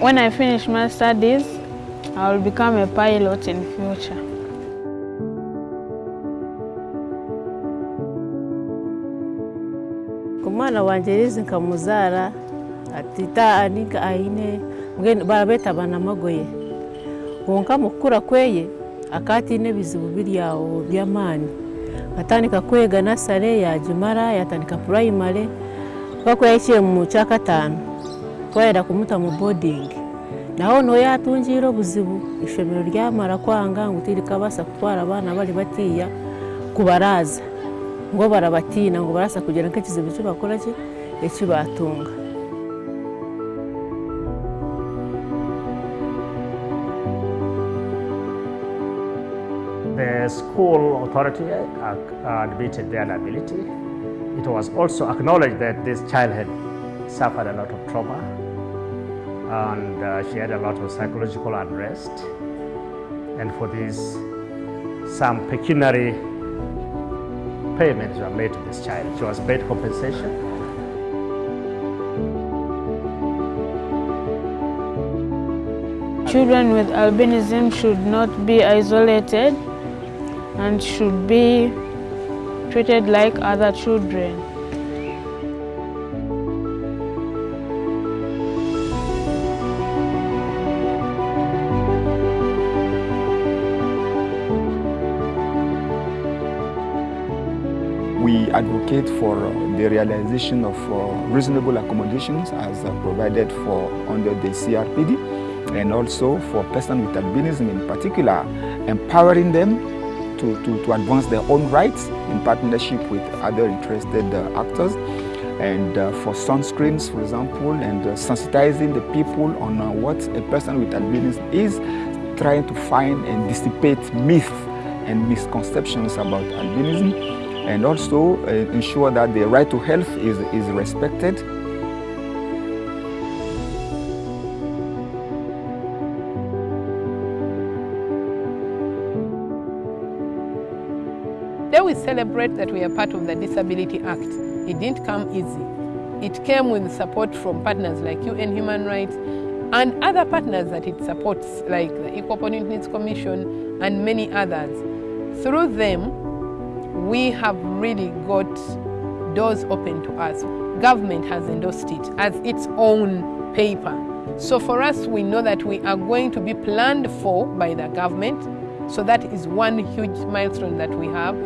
When I finish my studies, I will become a pilot in future. kumwana wanje rizi nkamuzara atita anika aine barabeta banamagoye konka mukukura kweye akatiine ebizibu biri aho by'amaani atandika kwega nasare yagimara yatandika purayimare mpaka yahikire mu kyakataano twahera kumuta mu bodingi naho ni ho yatungiire obuzibu ishomero ryamara kwanga ngu tirikabaasa kutwara abaana bari batiya kubaraza ngo barabatiina ngo barasa kugira nk'ekizibu eki bakora ki? Eki batunga. The school authority admitted their ability. It was also acknowledged that this child had suffered a lot of trauma and uh, she had a lot of psychological unrest. And for this, some pecuniary payments were made to this child. She was paid compensation. Children with albinism should not be isolated and should be treated like other children. We advocate for uh, the realization of uh, reasonable accommodations as uh, provided for under the CRPD and also for persons with albinism in particular, empowering them to, to, to advance their own rights in partnership with other interested actors. And uh, for sunscreens, for example, and uh, sensitizing the people on uh, what a person with albinism is, trying to find and dissipate myths and misconceptions about albinism, and also uh, ensure that the right to health is, is respected. Today we celebrate that we are part of the Disability Act. It didn't come easy. It came with support from partners like UN Human Rights and other partners that it supports like the Equal Opportunities Commission and many others. Through them, we have really got doors open to us. Government has endorsed it as its own paper. So for us, we know that we are going to be planned for by the government. So that is one huge milestone that we have.